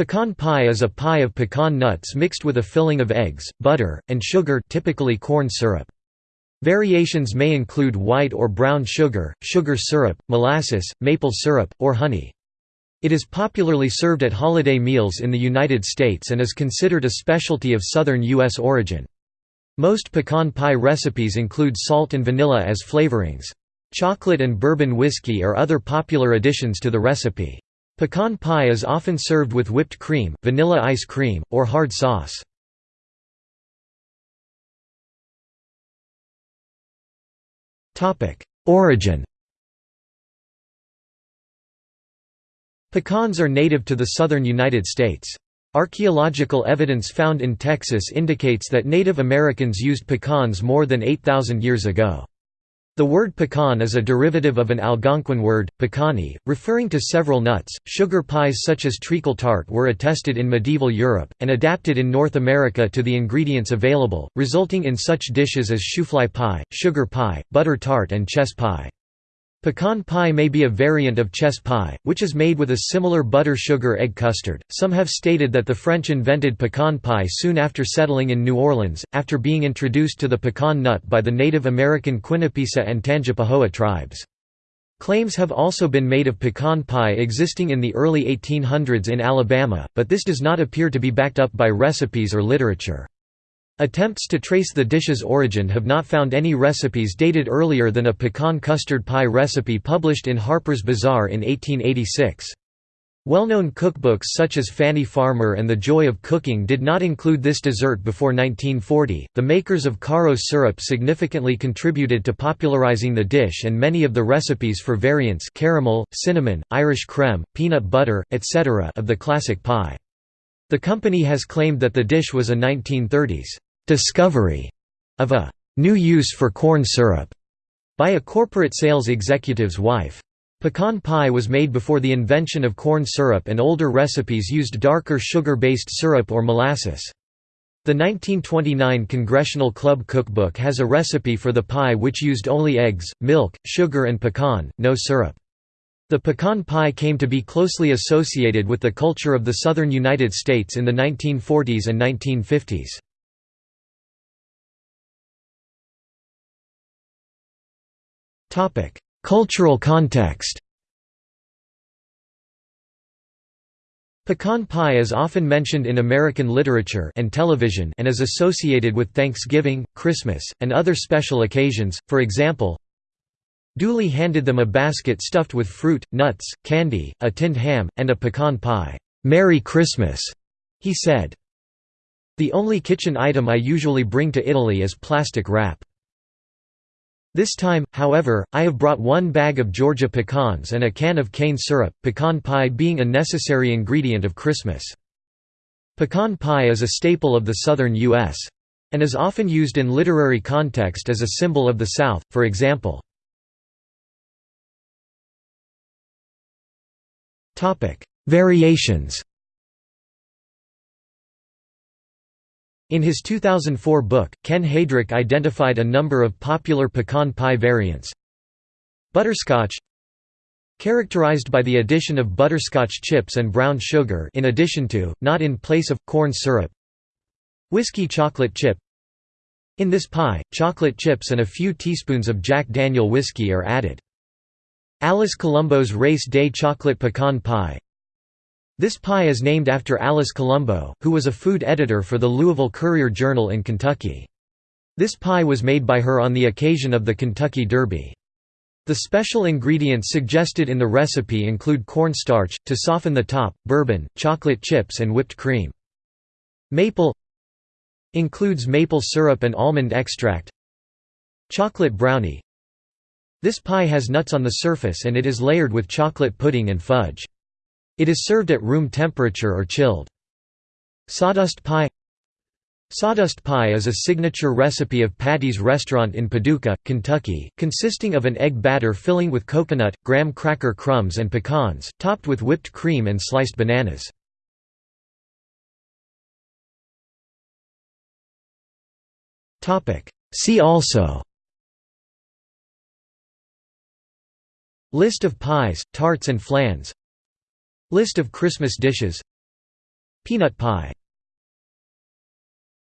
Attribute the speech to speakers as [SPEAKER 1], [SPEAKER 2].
[SPEAKER 1] Pecan pie is a pie of pecan nuts mixed with a filling of eggs, butter, and sugar typically corn syrup. Variations may include white or brown sugar, sugar syrup, molasses, maple syrup, or honey. It is popularly served at holiday meals in the United States and is considered a specialty of southern U.S. origin. Most pecan pie recipes include salt and vanilla as flavorings. Chocolate and bourbon whiskey are other popular additions to the recipe. Pecan pie is often served with whipped cream, vanilla ice cream, or hard sauce. Origin Pecans are native to the southern United States. Archaeological evidence found in Texas indicates that Native Americans used pecans more than 8,000 years ago. The word pecan is a derivative of an Algonquin word, pecani, referring to several nuts. Sugar pies such as treacle tart were attested in medieval Europe, and adapted in North America to the ingredients available, resulting in such dishes as shoofly pie, sugar pie, butter tart and chess pie. Pecan pie may be a variant of chess pie, which is made with a similar butter-sugar egg custard. Some have stated that the French invented pecan pie soon after settling in New Orleans, after being introduced to the pecan nut by the Native American Quinipisa and Tangipahoa tribes. Claims have also been made of pecan pie existing in the early 1800s in Alabama, but this does not appear to be backed up by recipes or literature. Attempts to trace the dish's origin have not found any recipes dated earlier than a pecan custard pie recipe published in Harper's Bazaar in 1886. Well-known cookbooks such as Fannie Farmer and The Joy of Cooking did not include this dessert before 1940. The makers of Karo syrup significantly contributed to popularizing the dish and many of the recipes for variants caramel, cinnamon, Irish creme, peanut butter, etc. of the classic pie. The company has claimed that the dish was a 1930s discovery of a new use for corn syrup by a corporate sales executive's wife. Pecan pie was made before the invention of corn syrup and older recipes used darker sugar-based syrup or molasses. The 1929 Congressional Club Cookbook has a recipe for the pie which used only eggs, milk, sugar and pecan, no syrup. The pecan pie came to be closely associated with the culture of the southern United States in the 1940s and 1950s. Topic: Cultural context. Pecan pie is often mentioned in American literature and television and is associated with Thanksgiving, Christmas, and other special occasions. For example, Dooley handed them a basket stuffed with fruit, nuts, candy, a tinned ham, and a pecan pie. "Merry Christmas," he said. The only kitchen item I usually bring to Italy is plastic wrap. This time, however, I have brought one bag of Georgia pecans and a can of cane syrup, pecan pie being a necessary ingredient of Christmas. Pecan pie is a staple of the southern U.S. and is often used in literary context as a symbol of the South, for example. Variations In his 2004 book, Ken Haedrich identified a number of popular pecan pie variants. Butterscotch Characterized by the addition of butterscotch chips and brown sugar in addition to, not in place of, corn syrup Whiskey chocolate chip In this pie, chocolate chips and a few teaspoons of Jack Daniel whiskey are added. Alice Colombo's Race Day chocolate pecan pie this pie is named after Alice Colombo, who was a food editor for the Louisville Courier-Journal in Kentucky. This pie was made by her on the occasion of the Kentucky Derby. The special ingredients suggested in the recipe include cornstarch, to soften the top, bourbon, chocolate chips and whipped cream. Maple includes maple syrup and almond extract Chocolate brownie This pie has nuts on the surface and it is layered with chocolate pudding and fudge. It is served at room temperature or chilled. Sawdust pie Sawdust pie is a signature recipe of Patty's restaurant in Paducah, Kentucky, consisting of an egg batter filling with coconut, graham cracker crumbs and pecans, topped with whipped cream and sliced bananas. See also List of pies, tarts and flans List of Christmas dishes. Peanut pie